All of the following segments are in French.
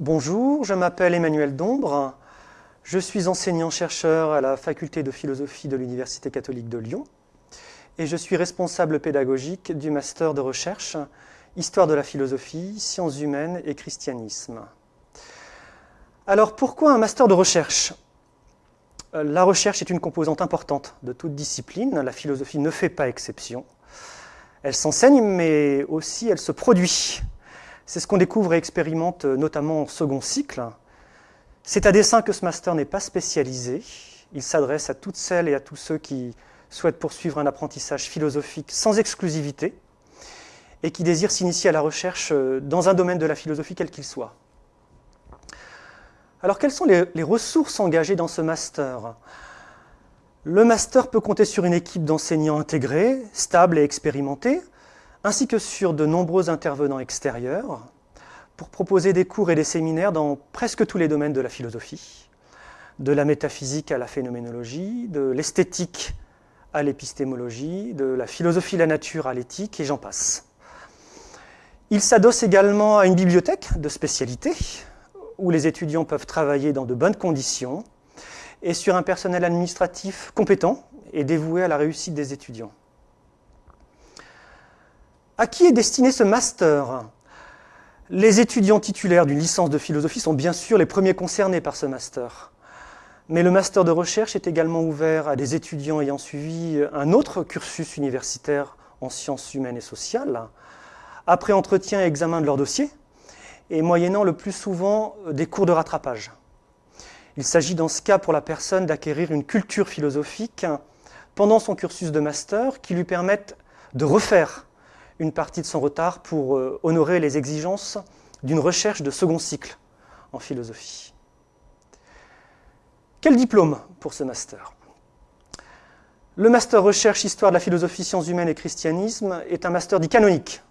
Bonjour, je m'appelle Emmanuel Dombre. Je suis enseignant-chercheur à la faculté de philosophie de l'Université catholique de Lyon et je suis responsable pédagogique du master de recherche Histoire de la philosophie, sciences humaines et christianisme. Alors pourquoi un master de recherche? La recherche est une composante importante de toute discipline, la philosophie ne fait pas exception. Elle s'enseigne mais aussi elle se produit. C'est ce qu'on découvre et expérimente notamment en second cycle. C'est à dessein que ce master n'est pas spécialisé. Il s'adresse à toutes celles et à tous ceux qui souhaitent poursuivre un apprentissage philosophique sans exclusivité et qui désirent s'initier à la recherche dans un domaine de la philosophie quel qu'il soit. Alors quelles sont les, les, ressources engagées dans ce master? Le master peut compter sur une équipe d'enseignants intégrés, stables et expérimentés, ainsi que sur de nombreux intervenants extérieurs, pour proposer des cours et des séminaires dans presque tous les domaines de la philosophie, de la métaphysique à la phénoménologie, de l'esthétique à l'épistémologie, de la philosophie de la nature à l'éthique, et j'en passe. Il s'adosse également à une bibliothèque de spécialité, où les étudiants peuvent travailler dans de bonnes conditions, et sur un personnel administratif compétent et dévoué à la réussite des étudiants. À qui est destiné ce master? Les étudiants titulaires d'une licence de philosophie sont bien sûr les premiers concernés par ce master. Mais le master de recherche est également ouvert à des étudiants ayant suivi un autre cursus universitaire en sciences humaines et sociales, après entretien et examen de leur dossier, et moyennant le plus souvent des cours de rattrapage. Il s'agit dans ce cas pour la personne d'acquérir une culture philosophique pendant son cursus de master qui lui permette de refaire une partie de son retard pour honorer les exigences d'une recherche de second cycle en philosophie. Quel diplôme pour ce master? Le master recherche histoire de la philosophie, sciences humaines et christianisme est un master dit canonique,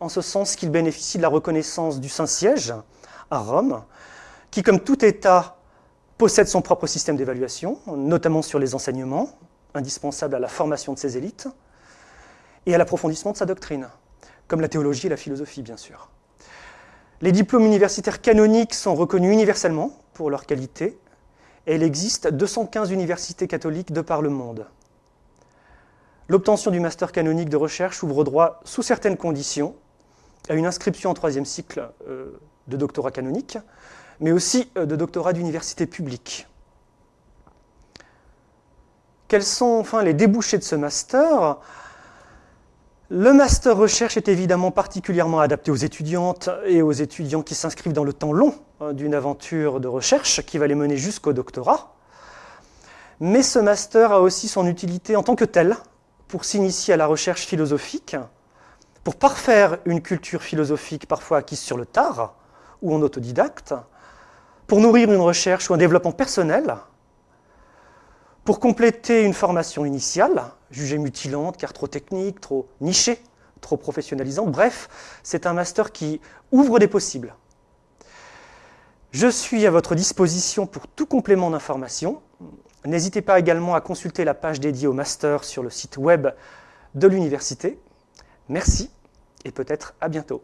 en ce sens qu'il bénéficie de la reconnaissance du Saint-Siège à Rome, qui, comme tout État, possède son propre système d'évaluation, notamment sur les enseignements, indispensables à la formation de ses élites, et à l'approfondissement de sa doctrine, comme la théologie et la philosophie, bien sûr. Les diplômes universitaires canoniques sont reconnus universellement pour leur qualité, et il existe 215 universités catholiques de par le monde. L'obtention du master canonique de recherche ouvre droit, sous certaines conditions, à une inscription en troisième cycle euh, de doctorat canonique, mais aussi euh, de doctorat d'université publique. Quels sont enfin les débouchés de ce master? Le master recherche est évidemment particulièrement adapté aux étudiantes et aux étudiants qui s'inscrivent dans le temps long hein, d'une aventure de recherche qui va les mener jusqu'au doctorat. Mais ce master a aussi son utilité en tant que tel pour s'initier à la recherche philosophique, pour parfaire une culture philosophique parfois acquise sur le tard ou en autodidacte, pour nourrir une recherche ou un développement personnel, pour compléter une formation initiale, jugée mutilante car trop technique, trop nichée, trop professionnalisante, bref, c'est un master qui ouvre des possibles. Je suis à votre disposition pour tout complément d'information. N'hésitez pas également à consulter la page dédiée au master sur le site web de l'université. Merci et peut-être à bientôt.